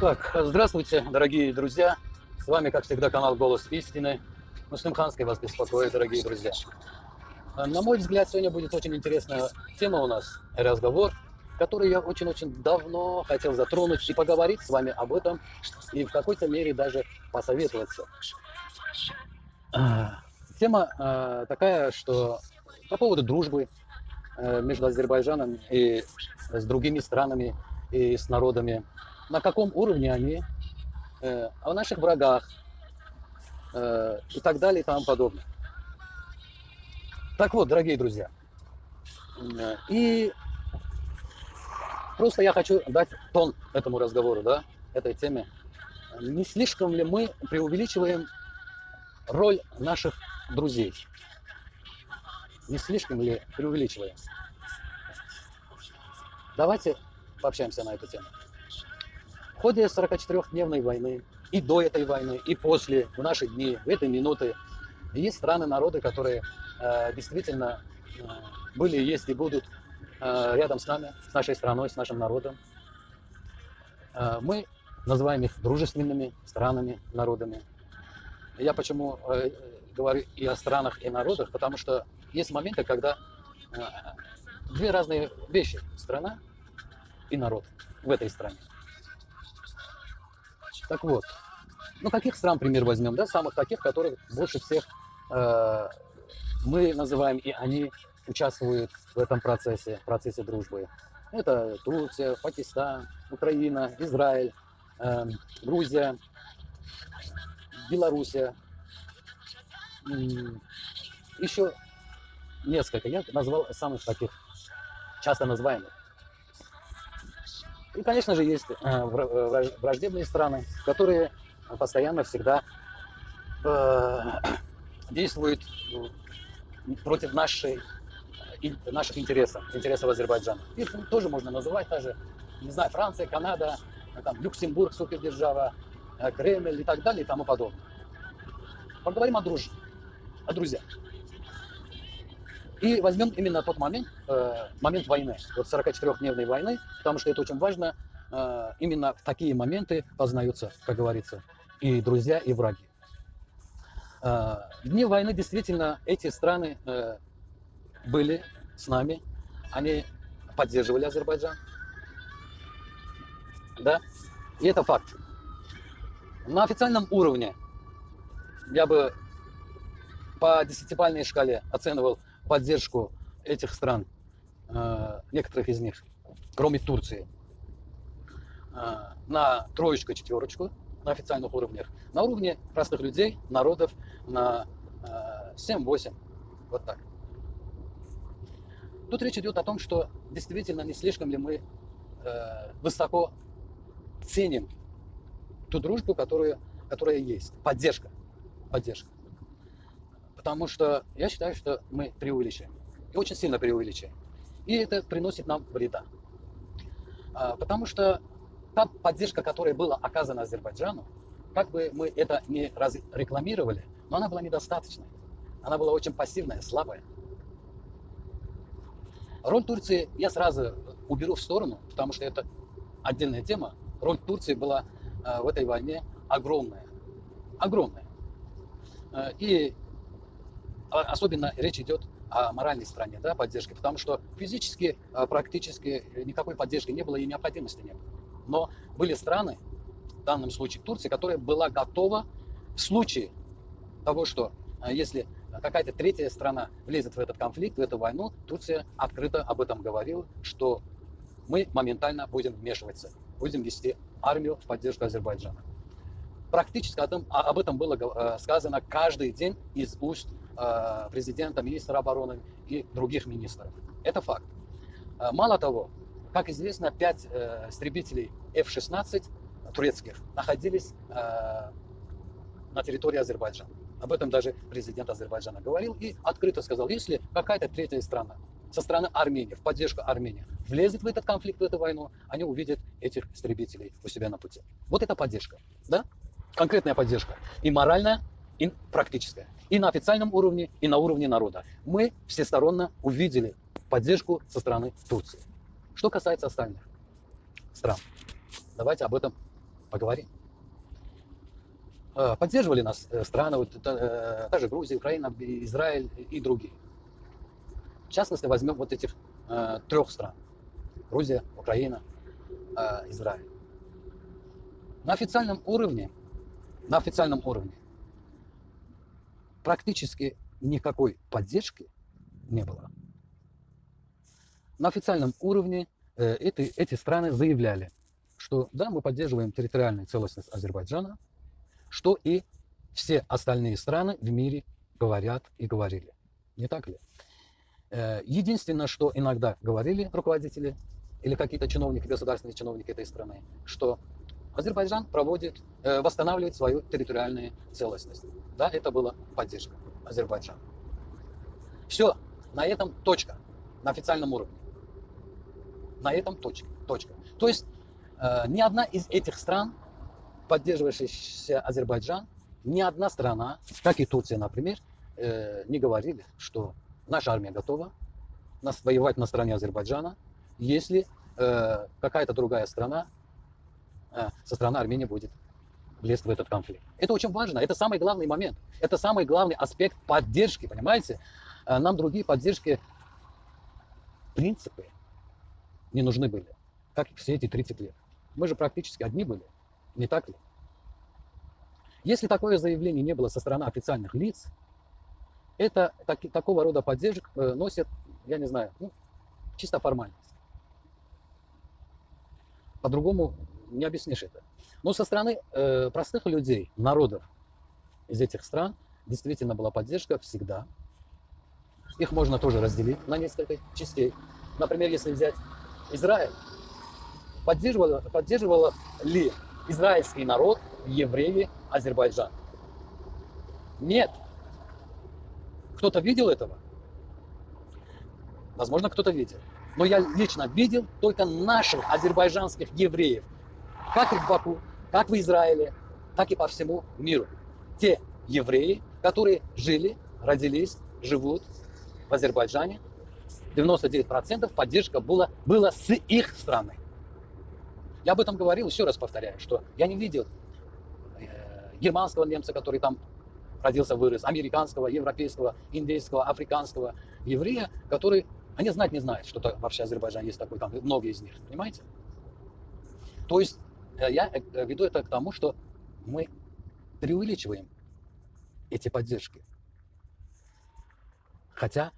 Так, здравствуйте, дорогие друзья. С вами, как всегда, канал «Голос истины». Муслимханский вас беспокоит, дорогие друзья. На мой взгляд, сегодня будет очень интересная тема у нас, разговор, который я очень-очень давно хотел затронуть и поговорить с вами об этом, и в какой-то мере даже посоветоваться. А, тема а, такая, что по поводу дружбы э, между Азербайджаном и с другими странами и с народами на каком уровне они, э, о наших врагах э, и так далее и тому подобное. Так вот, дорогие друзья, э, и просто я хочу дать тон этому разговору, да, этой теме. Не слишком ли мы преувеличиваем роль наших друзей? Не слишком ли преувеличиваем? Давайте пообщаемся на эту тему ходе 44-дневной войны, и до этой войны, и после, в наши дни, в эти минуты, есть страны, народы, которые э, действительно э, были, есть и будут э, рядом с нами, с нашей страной, с нашим народом. Э, мы называем их дружественными странами, народами. Я почему э, говорю и о странах, и народах, потому что есть моменты, когда э, две разные вещи – страна и народ в этой стране. Так вот, ну каких стран пример возьмем, да, самых таких, которых больше всех э, мы называем, и они участвуют в этом процессе, в процессе дружбы. Это Турция, Пакистан, Украина, Израиль, э, Грузия, Белоруссия. Еще несколько, я назвал самых таких часто называемых. И, конечно же, есть э, э, враждебные страны, которые постоянно всегда э, действуют против нашей, наших интересов, интересов Азербайджана. Их тоже можно называть, даже, не знаю, Франция, Канада, там, Люксембург, супердержава, Кремль и так далее и тому подобное. Поговорим о дружбе, о друзьях. И возьмем именно тот момент, э, момент войны, вот 44-дневной войны, потому что это очень важно. Э, именно в такие моменты познаются, как говорится, и друзья, и враги. Э, дни войны действительно эти страны были с нами, они поддерживали Азербайджан. Да? И это факт. На официальном уровне я бы по десятибальной шкале оценивал поддержку этих стран, э, некоторых из них, кроме Турции, э, на троечку, четверочку на официальных уровнях, на уровне простых людей, народов на 7-8, э, вот так. Тут речь идет о том, что действительно не слишком ли мы высоко ценим ту дружбу, которую, которая есть, поддержка, поддержка. Потому что я считаю, что мы преувеличиваем. И очень сильно преувеличиваем. И это приносит нам вреда. А, потому что та поддержка, которая была оказана Азербайджану, как бы мы это не рекламировали, но она была недостаточной. Она была очень пассивная, слабая. Роль Турции я сразу уберу в сторону, потому что это отдельная тема. Роль Турции была э, в этой войне огромная. Огромная. Э, и а, особенно речь идет о моральной стороне да, поддержки, потому что физически а, практически никакой поддержки не было и необходимости не было. Но были страны, в данном случае Турция, которая была готова в случае того, что а, если какая-то третья страна влезет в этот конфликт, в эту войну, Турция открыто об этом говорила, что мы моментально будем вмешиваться, будем вести армию в поддержку Азербайджана. Практически об этом, об этом было сказано каждый день из уст президента, министра обороны и других министров. Это факт. Э, мало того, как известно, пять э, истребителей F-16 турецких находились на территории Азербайджана. Об этом даже президент Азербайджана говорил и открыто сказал, если какая-то третья страна со стороны Армении, в поддержку Армении, влезет в этот конфликт, в эту войну, они увидят этих истребителей у себя на пути. Вот это поддержка, да? Конкретная поддержка. И моральная, и практическая. И на официальном уровне, и на уровне народа. Мы всесторонне увидели поддержку со стороны Турции. Что касается остальных стран, давайте об этом поговорим. Э, поддерживали нас э, страны, вот, та, та же Грузия, Украина, Израиль и другие. В частности, возьмем вот этих э, трех стран. Грузия, Украина, э, Израиль. На официальном уровне, на официальном уровне практически никакой поддержки не было. На официальном уровне э, эти, эти страны заявляли, что да, мы поддерживаем территориальную целостность Азербайджана, что и все остальные страны в мире говорят и говорили. Не так ли? Э, единственное, что иногда говорили руководители или какие-то чиновники, государственные чиновники этой страны, что Азербайджан проводит, э, восстанавливает свою территориальную целостность. Да, это была поддержка Азербайджана. Все, на этом точка, на официальном уровне. На этом точка. точка. То есть э, ни одна из этих стран, поддерживающая Азербайджан, ни одна страна, как и Турция, например, э, не говорили, что наша армия готова нас воевать на стороне Азербайджана, если э, какая-то другая страна со стороны Армении будет лезть в этот конфликт. Это очень важно, это самый главный момент, это самый главный аспект поддержки, понимаете? Э, нам другие поддержки, принципы, не нужны были, как все эти 30 лет. Мы же практически одни были, не так ли? Если такое заявление не было со стороны официальных лиц, это так, такого рода поддержек э, носит, я не знаю, ну, чисто формальность. По-другому не объяснишь это. Но со стороны э, простых людей, народов из этих стран, действительно была поддержка всегда. Их можно тоже разделить на несколько частей. Например, если взять Израиль, поддерживала, поддерживала ли израильский народ, евреи, Азербайджан? Нет. Кто-то видел этого? Возможно, кто-то видел. Но я лично видел только наших азербайджанских евреев. Как и в Баку, как в Израиле, так и по всему миру. Те евреи, которые жили, родились, живут в Азербайджане, 99% поддержка была, была с их страны. Я об этом говорил, еще раз повторяю, что я не видел э, германского немца, который там родился, вырос, американского, европейского, индейского, африканского еврея, который, они знать не знают, что вообще Азербайджан есть такой, там многие из них, понимаете? То есть я э, веду это к тому, что мы преувеличиваем эти поддержки. Хотя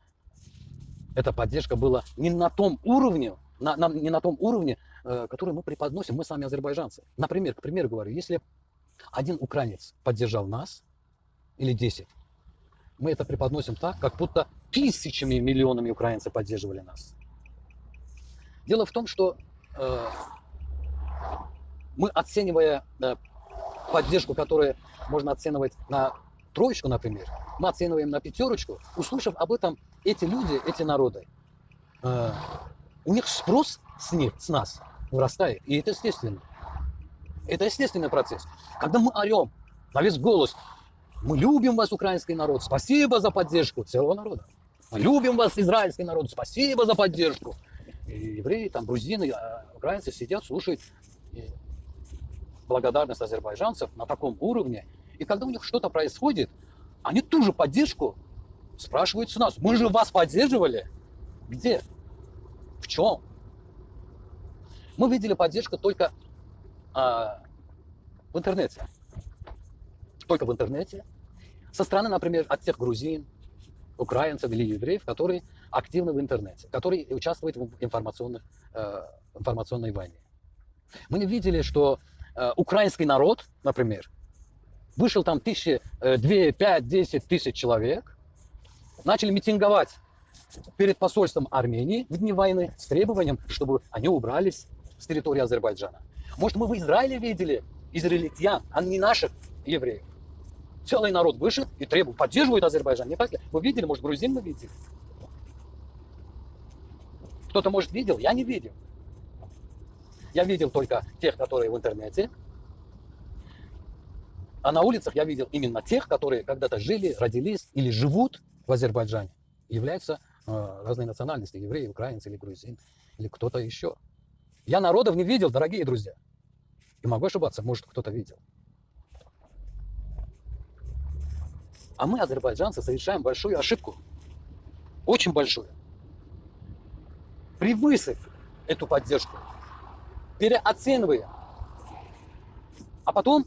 эта поддержка была не на том уровне, на, на, не на том уровне, э, который мы преподносим, мы сами азербайджанцы. Например, к примеру говорю, если один украинец поддержал нас, или 10, мы это преподносим так, как будто тысячами, миллионами украинцев поддерживали нас. Дело в том, что э, мы, оценивая э, поддержку, которую можно оценивать на троечку, например, мы оцениваем на пятерочку, услышав об этом эти люди, эти народы, э, у них спрос с них, с нас вырастает. И это естественно. Это естественный процесс. Когда мы орем на весь голос, мы любим вас, украинский народ, спасибо за поддержку целого народа. Мы любим вас, израильский народ, спасибо за поддержку. И евреи, там, грузины, а украинцы сидят, слушают благодарность азербайджанцев на таком уровне. И когда у них что-то происходит, они ту же поддержку спрашивают с нас. Мы же вас поддерживали. Где? В чем? Мы видели поддержку только а, в интернете. Только в интернете. Со стороны, например, от тех грузин, украинцев или евреев, которые активны в интернете, которые участвуют в информационных, э, информационной войне. Мы не видели, что э, украинский народ, например, вышел там тысячи, э, две, пять, десять тысяч человек, начали митинговать перед посольством Армении в дни войны с требованием, чтобы они убрались с территории Азербайджана. Может, мы в Израиле видели израильтян, а не наших евреев. Целый народ вышел и требует, поддерживает Азербайджан. Не так ли? Вы видели, может, грузин мы видели? Кто-то, может, видел? Я не видел. Я видел только тех, которые в интернете, а на улицах я видел именно тех, которые когда-то жили, родились или живут в Азербайджане. Являются э, разные национальности, евреи, украинцы или грузин, или кто-то еще. Я народов не видел, дорогие друзья. И могу ошибаться, может кто-то видел. А мы, азербайджанцы, совершаем большую ошибку. Очень большую. Превысив эту поддержку, переоценивая. А потом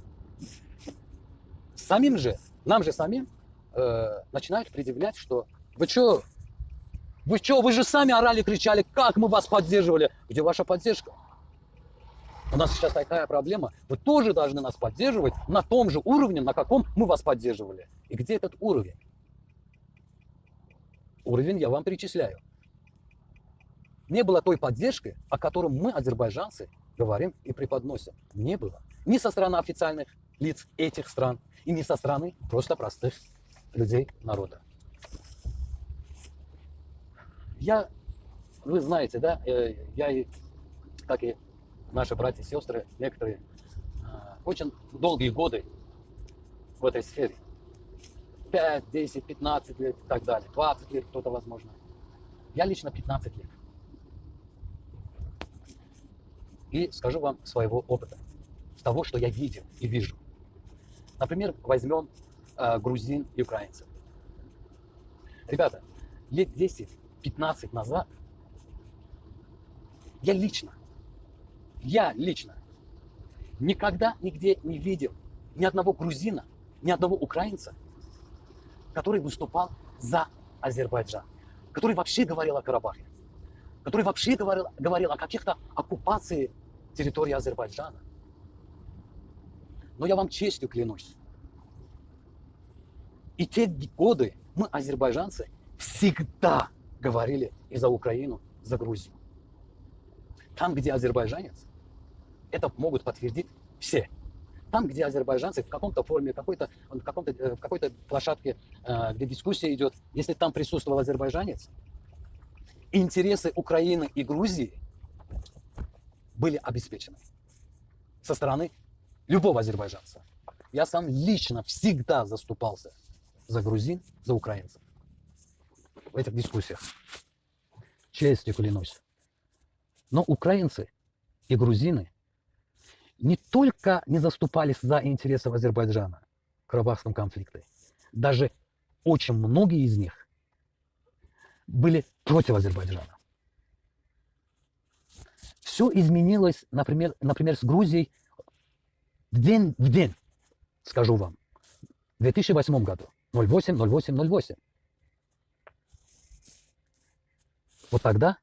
самим же, нам же самим э, начинают предъявлять, что вы что, вы что, вы же сами орали, кричали, как мы вас поддерживали. Где ваша поддержка? У нас сейчас такая проблема. Вы тоже должны нас поддерживать на том же уровне, на каком мы вас поддерживали. И где этот уровень? Уровень я вам перечисляю. Не было той поддержки, о которой мы, азербайджанцы, говорим и преподносим. Не было. Ни со стороны официальных лиц этих стран, и не со стороны просто простых людей народа. Я, вы знаете, да, э, я, как и наши братья и сестры, некоторые, а, очень долгие годы в этой сфере. 5, 10, 15 лет и так далее. 20 лет кто-то, возможно. Я лично 15 лет. И скажу вам своего опыта, того, что я видел и вижу. Например, возьмем э, грузин и украинцев. Ребята, лет 10-15 назад я лично я лично никогда нигде не видел ни одного грузина, ни одного украинца, который выступал за Азербайджан, который вообще говорил о Карабахе, который вообще говорил, говорил о каких-то оккупации территории Азербайджана. Но я вам честью клянусь, и те годы мы, азербайджанцы, всегда говорили и за Украину, за Грузию. Там, где азербайджанец, это могут подтвердить все. Там, где азербайджанцы в каком-то форме, какой-то, в, каком-то, э, в какой-то площадке, э, где дискуссия идет, если там присутствовал азербайджанец, интересы Украины и Грузии были обеспечены со стороны любого азербайджанца. Я сам лично всегда заступался за грузин, за украинцев в этих дискуссиях. Честью клянусь. Но украинцы и грузины не только не заступались за интересы Азербайджана в Карабахском конфликте, даже очень многие из них были против Азербайджана. Все изменилось, например, например, с Грузией в день в день, скажу вам, в 2008 году, 08, 08, 08. Вот тогда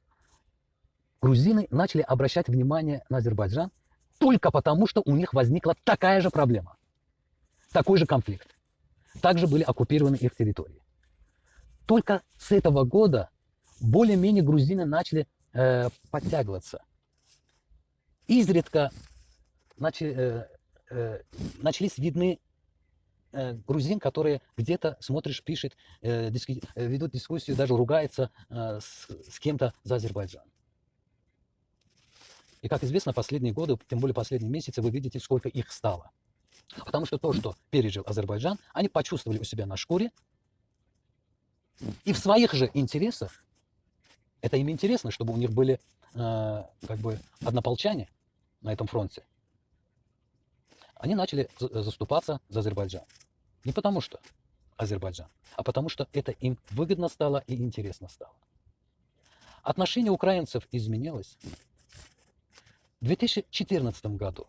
грузины начали обращать внимание на Азербайджан только потому, что у них возникла такая же проблема, такой же конфликт. Также были оккупированы их территории. Только с этого года более-менее грузины начали э, подтягиваться. Изредка начали, э, э, начались видны э, грузин, которые где-то смотришь, пишет, э, э, ведут дискуссию, даже ругается э, с, с кем-то за Азербайджан. И, как известно, последние годы, тем более последние месяцы, вы видите, сколько их стало. Потому что то, что пережил Азербайджан, они почувствовали у себя на шкуре. И в своих же интересах, это им интересно, чтобы у них были э, как бы однополчане на этом фронте, они начали заступаться за Азербайджан. Не потому что Азербайджан, а потому что это им выгодно стало и интересно стало. Отношение украинцев изменилось в 2014 году,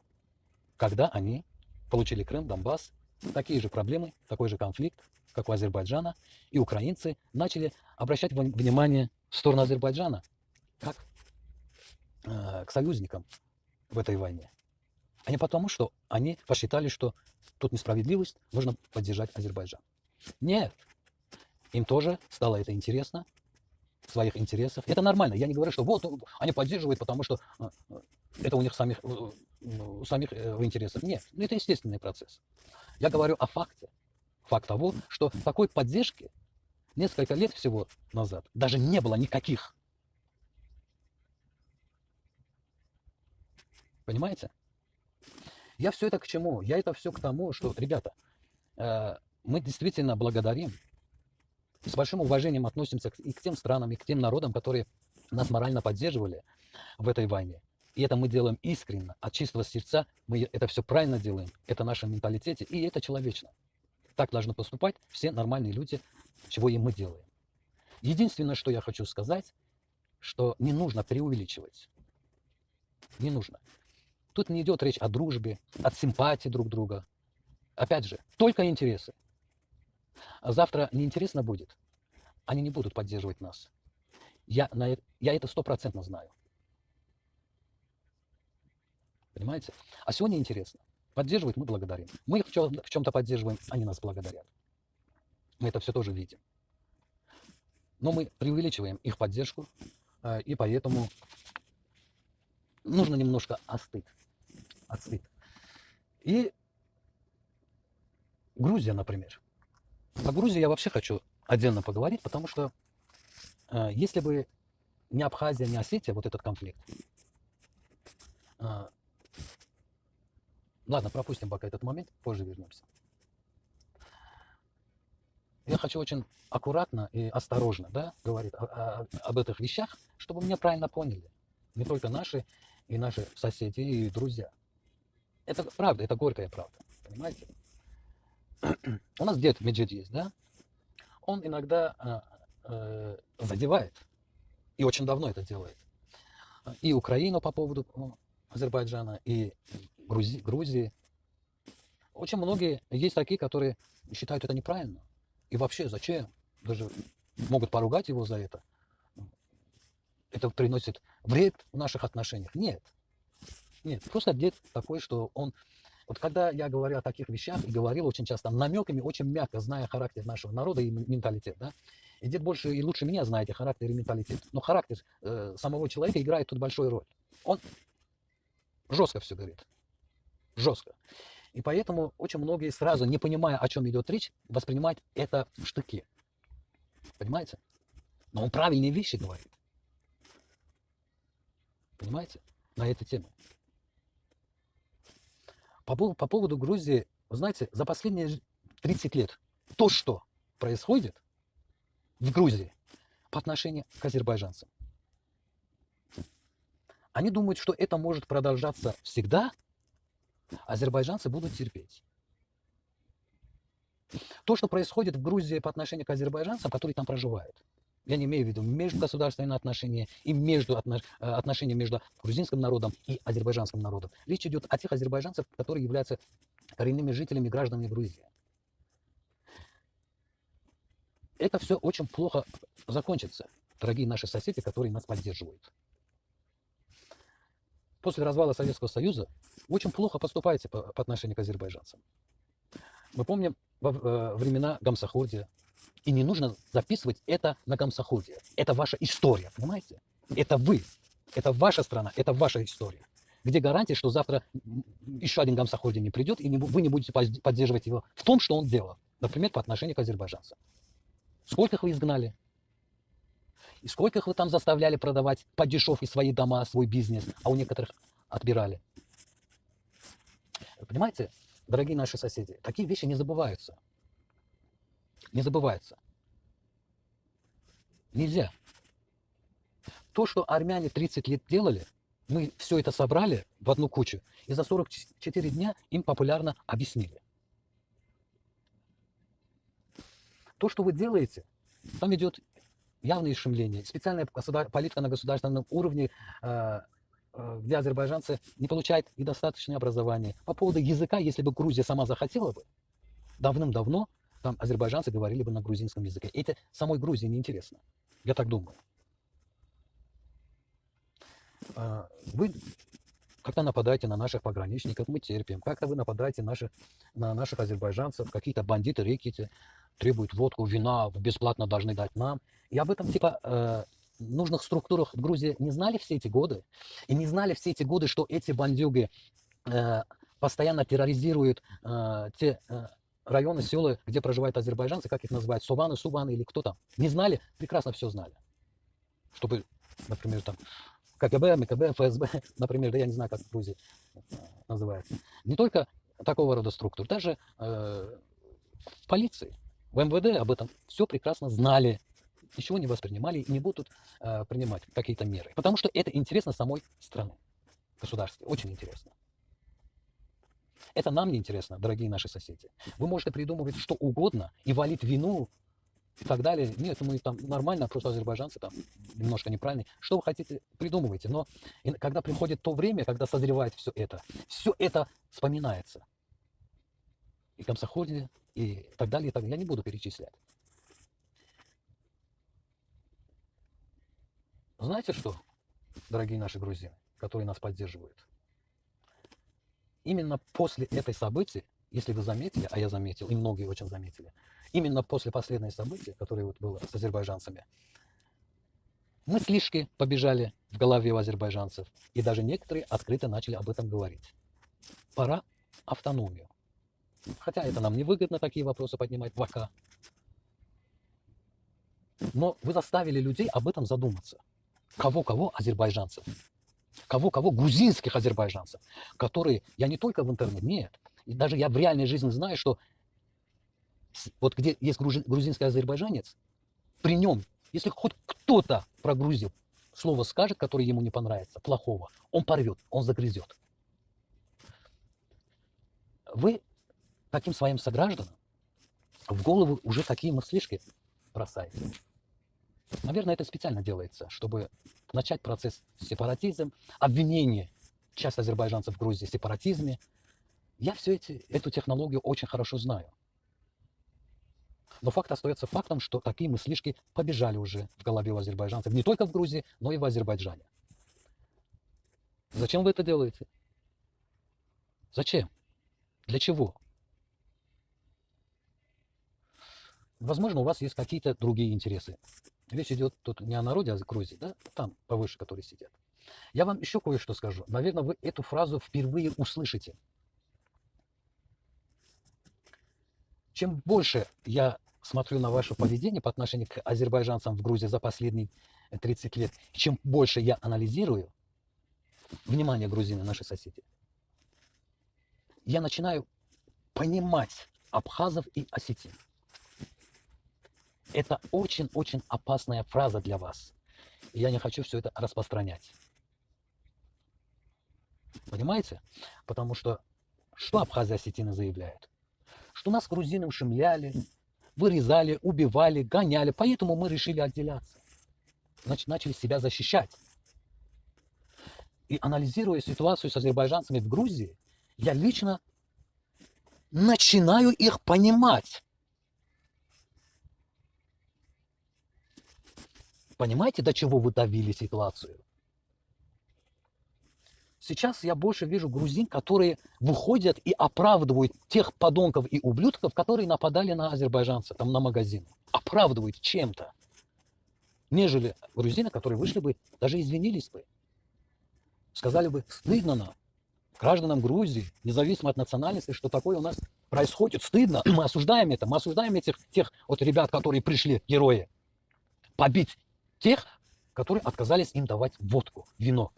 когда они получили Крым, Донбасс, такие же проблемы, такой же конфликт, как у Азербайджана, и украинцы начали обращать внимание в сторону Азербайджана, как э, к союзникам в этой войне. А не потому, что они посчитали, что тут несправедливость, нужно поддержать Азербайджан. Нет, им тоже стало это интересно, своих интересов. Это нормально. Я не говорю, что вот они поддерживают, потому что э, это у них самих, э, у самих э, в интересах. Нет, ну, это естественный процесс. Я говорю о факте. Факт того, что такой поддержки несколько лет всего назад даже не было никаких. Понимаете? Я все это к чему? Я это все к тому, что, ребята, мы действительно благодарим с большим уважением относимся и к тем странам, и к тем народам, которые нас морально поддерживали в этой войне. И это мы делаем искренне, от чистого сердца. Мы это все правильно делаем. Это в нашем менталитете, и это человечно. Так должны поступать все нормальные люди, чего и мы делаем. Единственное, что я хочу сказать, что не нужно преувеличивать. Не нужно. Тут не идет речь о дружбе, от симпатии друг друга. Опять же, только интересы. А завтра неинтересно будет, они не будут поддерживать нас. Я, на, я это стопроцентно знаю. Понимаете? А сегодня интересно. Поддерживать мы благодарим. Мы их в чем-то поддерживаем, они нас благодарят. Мы это все тоже видим. Но мы преувеличиваем их поддержку, э, и поэтому нужно немножко остыть. Остыть. И Грузия, например. О Грузии я вообще хочу отдельно поговорить, потому что э, если бы не Абхазия, не Осетия, вот этот конфликт, э, ладно, пропустим пока этот момент, позже вернемся. Я хочу очень аккуратно и осторожно да, говорить о, о, об этих вещах, чтобы меня правильно поняли. Не только наши и наши соседи и друзья. Это правда, это горькая правда, понимаете? У нас дед Меджид есть, да? Он иногда э, э, задевает, и очень давно это делает, и Украину по поводу Азербайджана, и Грузии, Грузии. Очень многие есть такие, которые считают это неправильно. И вообще, зачем? Даже могут поругать его за это. Это приносит вред в наших отношениях. Нет. Нет. Просто дед такой, что он вот когда я говорю о таких вещах, и говорил очень часто намеками, очень мягко, зная характер нашего народа и менталитет, да, и дед больше и лучше меня знаете характер и менталитет, но характер э, самого человека играет тут большую роль. Он жестко все говорит, жестко. И поэтому очень многие сразу, не понимая, о чем идет речь, воспринимают это в штыки. Понимаете? Но он правильные вещи говорит. Понимаете? На эту тему. По, по поводу Грузии, вы знаете, за последние 30 лет то, что происходит в Грузии по отношению к азербайджанцам, они думают, что это может продолжаться всегда, азербайджанцы будут терпеть. То, что происходит в Грузии по отношению к азербайджанцам, которые там проживают, я не имею в виду межгосударственные отношения и между э, отношения между грузинским народом и азербайджанским народом. Речь идет о тех азербайджанцах, которые являются коренными жителями, гражданами Грузии. Это все очень плохо закончится, дорогие наши соседи, которые нас поддерживают. После развала Советского Союза очень плохо поступаете по, по отношению к азербайджанцам. Мы помним во э, времена Гамсахурдия, и не нужно записывать это на комсоходе. Это ваша история, понимаете? Это вы. Это ваша страна, это ваша история. Где гарантия, что завтра еще один гамсоходе не придет, и вы не будете поддерживать его в том, что он делал. Например, по отношению к азербайджанцам. Сколько их вы изгнали? И сколько их вы там заставляли продавать по дешевке свои дома, свой бизнес, а у некоторых отбирали? Понимаете, дорогие наши соседи, такие вещи не забываются не забывается. Нельзя. То, что армяне 30 лет делали, мы все это собрали в одну кучу, и за 44 дня им популярно объяснили. То, что вы делаете, там идет явное шумление, специальная политика на государственном уровне, э, э, где азербайджанцы не получают и достаточное образование. По поводу языка, если бы Грузия сама захотела бы, давным-давно там азербайджанцы говорили бы на грузинском языке. Это самой Грузии неинтересно. Я так думаю. А, вы как-то нападаете на наших пограничников, мы терпим. Как-то вы нападаете наших, на наших азербайджанцев, какие-то бандиты, рекети, требуют водку, вина, бесплатно должны дать нам. И об этом типа э, нужных структурах в Грузии не знали все эти годы. И не знали все эти годы, что эти бандюги э, постоянно терроризируют э, те районы, села, где проживают азербайджанцы, как их называют, Суваны, Суваны или кто там. Не знали, прекрасно все знали. Чтобы, например, там КГБ, МКБ, ФСБ, например, да я не знаю, как в Грузии называется. Не только такого рода структур, даже э, в полиции, в МВД об этом все прекрасно знали, ничего не воспринимали и не будут э, принимать какие-то меры. Потому что это интересно самой страны. государстве. Очень интересно. Это нам не интересно, дорогие наши соседи. Вы можете придумывать что угодно и валить вину и так далее. Нет, мы там нормально, просто азербайджанцы там немножко неправильные. Что вы хотите, придумывайте. Но когда приходит то время, когда созревает все это, все это вспоминается. И комсоходе, и так далее, и так далее. Я не буду перечислять. Знаете что, дорогие наши грузины, которые нас поддерживают? Именно после этой события, если вы заметили, а я заметил, и многие очень заметили, именно после последнего события, которое вот было с азербайджанцами, мыслишки побежали в голове у азербайджанцев, и даже некоторые открыто начали об этом говорить. Пора автономию. Хотя это нам не выгодно такие вопросы поднимать пока. Но вы заставили людей об этом задуматься. Кого-кого азербайджанцев. Кого-кого грузинских азербайджанцев. Которые, я не только в интернете, нет. И даже я в реальной жизни знаю, что вот где есть грузинский азербайджанец, при нем, если хоть кто-то про Грузию слово скажет, которое ему не понравится, плохого, он порвет, он загрызет. Вы таким своим согражданам в голову уже такие мыслишки бросаете. Наверное, это специально делается, чтобы начать процесс сепаратизм, обвинение часть азербайджанцев в Грузии в сепаратизме. Я все эти, эту технологию очень хорошо знаю. Но факт остается фактом, что такие мыслишки побежали уже в голове у азербайджанцев. Не только в Грузии, но и в Азербайджане. Зачем вы это делаете? Зачем? Для чего? Возможно, у вас есть какие-то другие интересы. Речь идет тут не о народе, а о Грузии, да? Там повыше, которые сидят. Я вам еще кое-что скажу. Наверное, вы эту фразу впервые услышите. Чем больше я смотрю на ваше поведение по отношению к азербайджанцам в Грузии за последние 30 лет, чем больше я анализирую, внимание, грузины, наши соседи, я начинаю понимать абхазов и осетин. Это очень-очень опасная фраза для вас. И я не хочу все это распространять. Понимаете? Потому что что Абхазия осетины заявляют? Что нас грузины ушемляли, вырезали, убивали, гоняли. Поэтому мы решили отделяться. Значит, начали себя защищать. И анализируя ситуацию с азербайджанцами в Грузии, я лично начинаю их понимать. Понимаете, до чего вы давили ситуацию? Сейчас я больше вижу грузин, которые выходят и оправдывают тех подонков и ублюдков, которые нападали на азербайджанцев, там на магазин. Оправдывают чем-то. Нежели грузины, которые вышли бы, даже извинились бы. Сказали бы, стыдно нам, гражданам Грузии, независимо от национальности, что такое у нас происходит. Стыдно. Мы осуждаем это. Мы осуждаем этих тех вот ребят, которые пришли, герои, побить тех, которые отказались им давать водку, вино.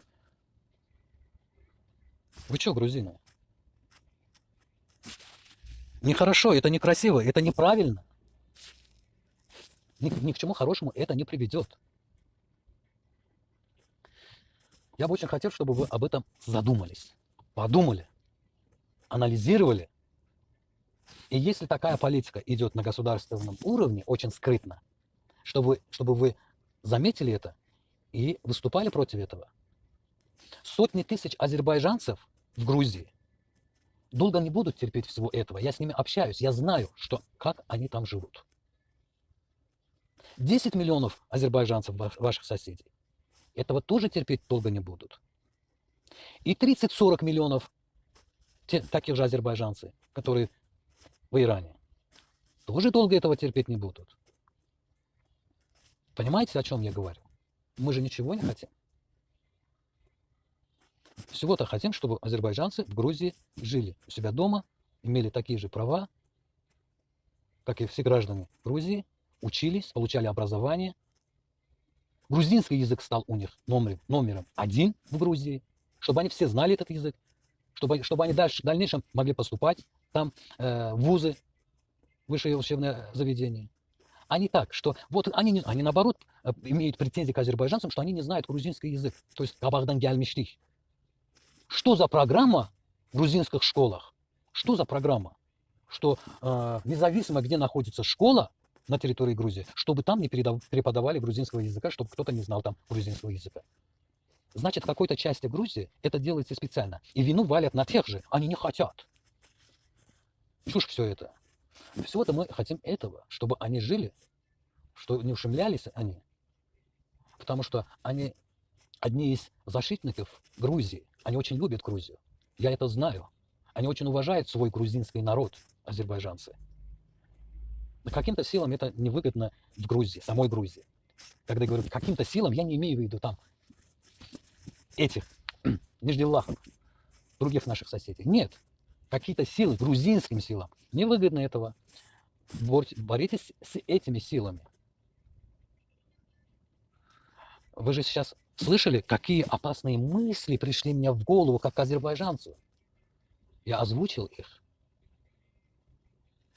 Вы что, грузины? Нехорошо, это некрасиво, это неправильно. Ни, ни к чему хорошему это не приведет. Я бы очень хотел, чтобы вы об этом задумались, подумали, анализировали. И если такая политика идет на государственном уровне, очень скрытно, чтобы, чтобы вы заметили это и выступали против этого. Сотни тысяч азербайджанцев в Грузии долго не будут терпеть всего этого. Я с ними общаюсь, я знаю, что, как они там живут. 10 миллионов азербайджанцев ваших соседей этого тоже терпеть долго не будут. И 30-40 миллионов те, таких же азербайджанцев, которые в Иране, тоже долго этого терпеть не будут. Понимаете, о чем я говорю? Мы же ничего не хотим. Всего-то хотим, чтобы азербайджанцы в Грузии жили у себя дома, имели такие же права, как и все граждане Грузии, учились, получали образование. Грузинский язык стал у них номером, номером один в Грузии, чтобы они все знали этот язык, чтобы, чтобы они дальше, в дальнейшем могли поступать там э, вузы, высшее учебное заведение а не так, что вот они, они наоборот э, имеют претензии к азербайджанцам, что они не знают грузинский язык, то есть Кабахдан гельмиштих. Что за программа в грузинских школах? Что за программа? Что э, независимо, где находится школа на территории Грузии, чтобы там не преподавали грузинского языка, чтобы кто-то не знал там грузинского языка. Значит, в какой-то части Грузии это делается специально. И вину валят на тех же. Они не хотят. Чушь все это. Всего-то мы хотим этого, чтобы они жили, что не ушемлялись они. Потому что они одни из защитников Грузии. Они очень любят Грузию. Я это знаю. Они очень уважают свой грузинский народ, азербайджанцы. Но каким-то силам это невыгодно в Грузии, самой Грузии. Когда говорю каким-то силам, я не имею в виду там этих нежделахов, других наших соседей. Нет. Какие-то силы, грузинским силам, невыгодно этого. Боритесь с этими силами. Вы же сейчас слышали, какие опасные мысли пришли мне в голову, как азербайджанцу? Я озвучил их.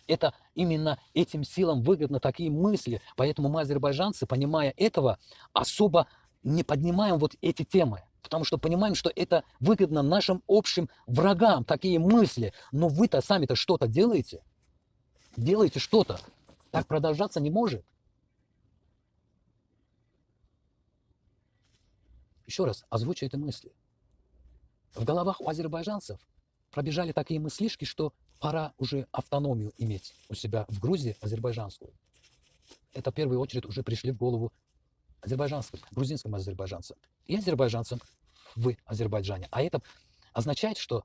Это именно этим силам выгодно такие мысли. Поэтому мы, азербайджанцы, понимая этого, особо не поднимаем вот эти темы. Потому что понимаем, что это выгодно нашим общим врагам, такие мысли. Но вы-то сами-то что-то делаете. Делаете что-то. Так продолжаться не может. Еще раз озвучу эти мысли. В головах у азербайджанцев пробежали такие мыслишки, что пора уже автономию иметь у себя в Грузии азербайджанскую. Это в первую очередь уже пришли в голову азербайджанским, грузинским азербайджанцам и азербайджанцам в Азербайджане. А это означает, что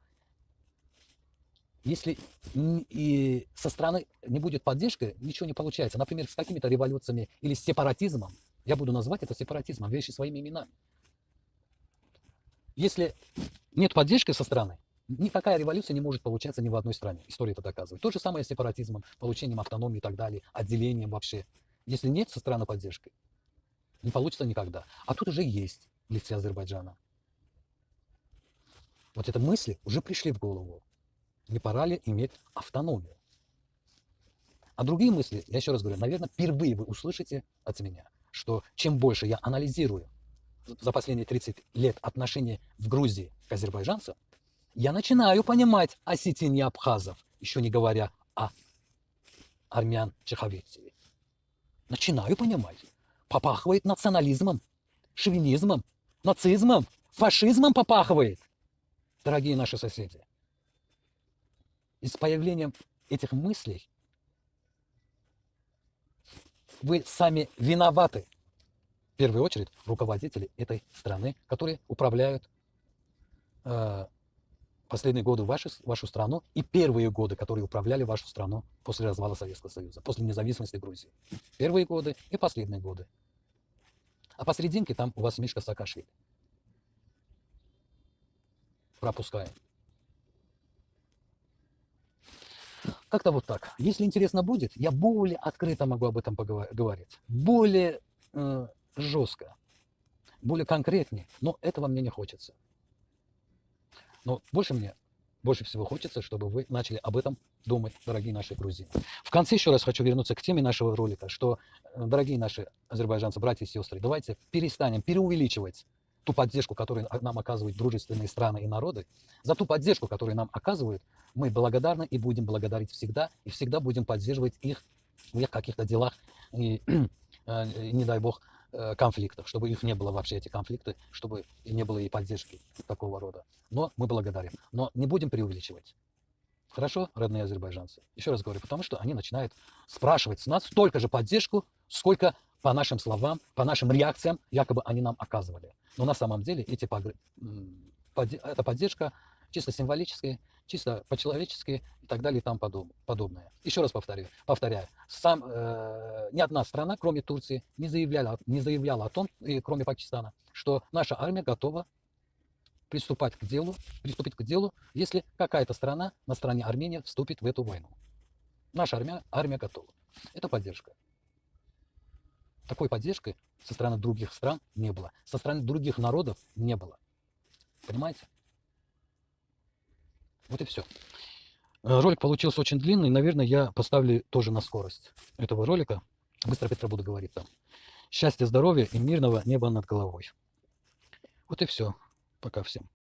если и со стороны не будет поддержки, ничего не получается. Например, с какими-то революциями или с сепаратизмом. Я буду называть это сепаратизмом, вещи своими именами. Если нет поддержки со стороны, никакая революция не может получаться ни в одной стране. История это доказывает. То же самое с сепаратизмом, получением автономии и так далее, отделением вообще. Если нет со стороны поддержки, не получится никогда. А тут уже есть в лице Азербайджана. Вот это мысли уже пришли в голову. Не пора ли иметь автономию? А другие мысли, я еще раз говорю, наверное, впервые вы услышите от меня, что чем больше я анализирую за последние 30 лет отношения в Грузии к азербайджанцам, я начинаю понимать осетин и абхазов, еще не говоря о армян Чеховеции. Начинаю понимать. Попахивает национализмом, шовинизмом, нацизмом, фашизмом попахивает, дорогие наши соседи. И с появлением этих мыслей вы сами виноваты первую очередь руководители этой страны, которые управляют э, последние годы ваши, вашу страну и первые годы, которые управляли вашу страну после развала Советского Союза, после независимости Грузии. Первые годы и последние годы. А посерединке там у вас Мишка Саакашвили. Пропускаем. Как-то вот так. Если интересно будет, я более открыто могу об этом поговорить. Более э, жестко, более конкретнее, но этого мне не хочется. Но больше мне, больше всего хочется, чтобы вы начали об этом думать, дорогие наши грузины. В конце еще раз хочу вернуться к теме нашего ролика, что, э, дорогие наши азербайджанцы, братья и сестры, давайте перестанем переувеличивать ту поддержку, которую нам оказывают дружественные страны и народы, за ту поддержку, которую нам оказывают, мы благодарны и будем благодарить всегда, и всегда будем поддерживать их в их каких-то делах, и, э, не дай бог, конфликтов, чтобы их не было вообще, эти конфликты, чтобы не было и поддержки такого рода. Но мы благодарим. Но не будем преувеличивать. Хорошо, родные азербайджанцы? Еще раз говорю, потому что они начинают спрашивать с нас столько же поддержку, сколько по нашим словам, по нашим реакциям, якобы они нам оказывали. Но на самом деле эти, эта поддержка чисто символическая, чисто по-человечески и так далее и тому подобное. Еще раз повторю, повторяю, сам, э, ни одна страна, кроме Турции, не заявляла, не заявляла о том, и кроме Пакистана, что наша армия готова приступать к делу, приступить к делу, если какая-то страна на стороне Армении вступит в эту войну. Наша армия, армия готова. Это поддержка. Такой поддержки со стороны других стран не было. Со стороны других народов не было. Понимаете? Вот и все. Э, ролик получился очень длинный. Наверное, я поставлю тоже на скорость этого ролика. Быстро Петра буду говорить там. Счастья, здоровья и мирного неба над головой. Вот и все. Пока всем.